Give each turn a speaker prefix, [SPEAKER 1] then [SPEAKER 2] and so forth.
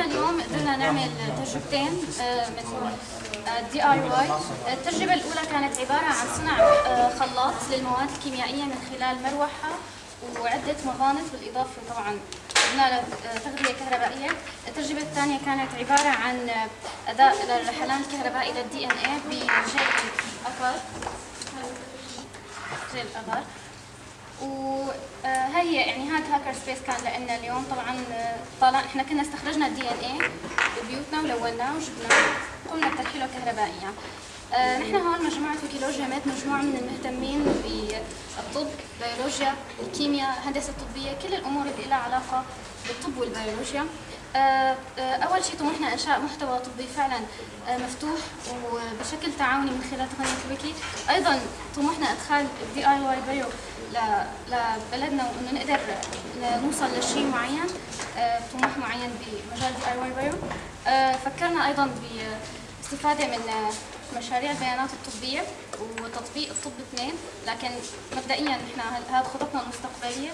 [SPEAKER 1] إحنا اليوم قدرنا نعمل تجربتين آه، من دي اي واي التجربة الأولى كانت عبارة عن صنع آه، خلاط للمواد الكيميائية من خلال مروحة وعدة مغانط بالإضافة طبعا قدنا له تغذية كهربائية. التجربة الثانية كانت عبارة عن أداء للرحلان الكهربائي للدي ان اي بجيل الاثر جيل الاثر وهي يعني هذا هاكر سبيس كان لنا اليوم طبعا طالع إحنا كنا استخرجنا الدي ان اي ببيوتنا ولوناه وجبناه قمنا بترحيله كهربائيا آه، نحن هون مجموعة ويكيلوجيا مات مجموعة من المهتمين بالطب، بيولوجيا، الكيمياء، الهندسة الطبية، كل الأمور اللي لها علاقة بالطب والبيولوجيا. آه، آه، أول شيء طموحنا إنشاء محتوى طبي فعلا مفتوح وبشكل تعاوني من خلال تقنية الويكي، أيضا طموحنا إدخال ال DIY bio لبلدنا وإنه نقدر نوصل لشيء معين، طموح معين بمجال DIY bio. فكرنا أيضا باستفادة من مشاريع البيانات الطبية وتطبيق الطب اثنين لكن مبدئيا نحن هذه خططنا المستقبلية